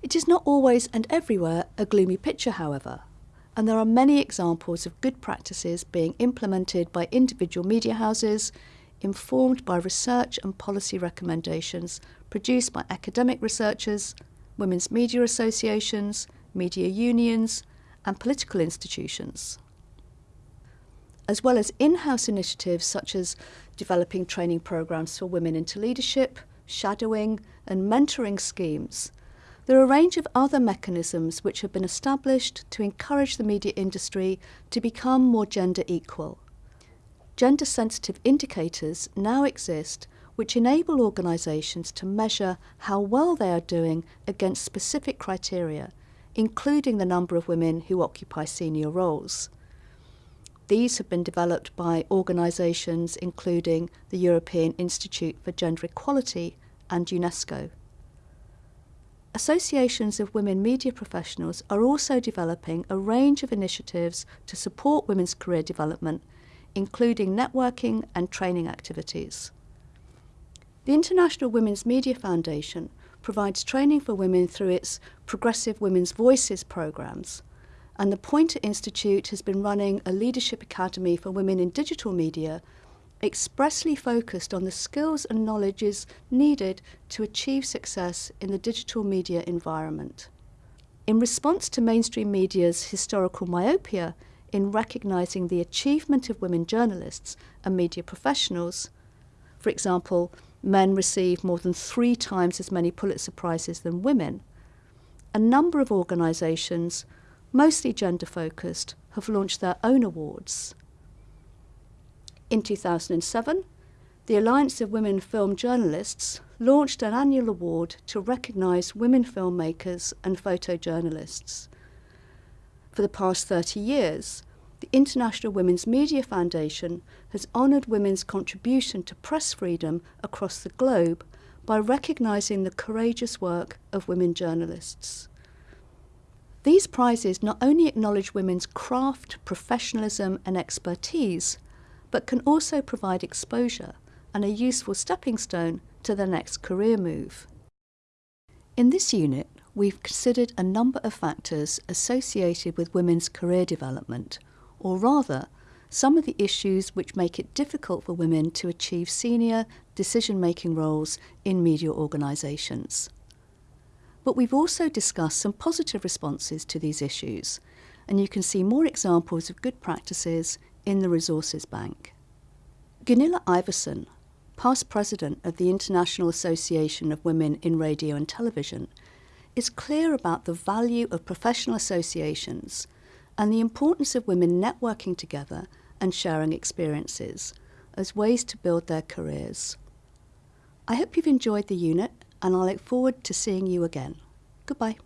It is not always and everywhere a gloomy picture, however, and there are many examples of good practices being implemented by individual media houses, informed by research and policy recommendations produced by academic researchers, women's media associations, media unions, and political institutions. As well as in house initiatives such as developing training programs for women into leadership, shadowing, and mentoring schemes there are a range of other mechanisms which have been established to encourage the media industry to become more gender equal. Gender sensitive indicators now exist which enable organisations to measure how well they are doing against specific criteria, including the number of women who occupy senior roles. These have been developed by organisations including the European Institute for Gender Equality and UNESCO. Associations of women media professionals are also developing a range of initiatives to support women's career development, including networking and training activities. The International Women's Media Foundation provides training for women through its Progressive Women's Voices programs, and the Poynter Institute has been running a leadership academy for women in digital media expressly focused on the skills and knowledges needed to achieve success in the digital media environment. In response to mainstream media's historical myopia in recognising the achievement of women journalists and media professionals, for example, men receive more than three times as many Pulitzer Prizes than women, a number of organisations, mostly gender focused, have launched their own awards. In 2007, the Alliance of Women Film Journalists launched an annual award to recognise women filmmakers and photojournalists. For the past 30 years, the International Women's Media Foundation has honoured women's contribution to press freedom across the globe by recognising the courageous work of women journalists. These prizes not only acknowledge women's craft, professionalism and expertise, but can also provide exposure and a useful stepping stone to the next career move. In this unit, we've considered a number of factors associated with women's career development, or rather, some of the issues which make it difficult for women to achieve senior decision-making roles in media organisations. But we've also discussed some positive responses to these issues, and you can see more examples of good practices in the Resources Bank. Gunilla Iverson, past president of the International Association of Women in Radio and Television, is clear about the value of professional associations and the importance of women networking together and sharing experiences as ways to build their careers. I hope you've enjoyed the unit and I look forward to seeing you again. Goodbye.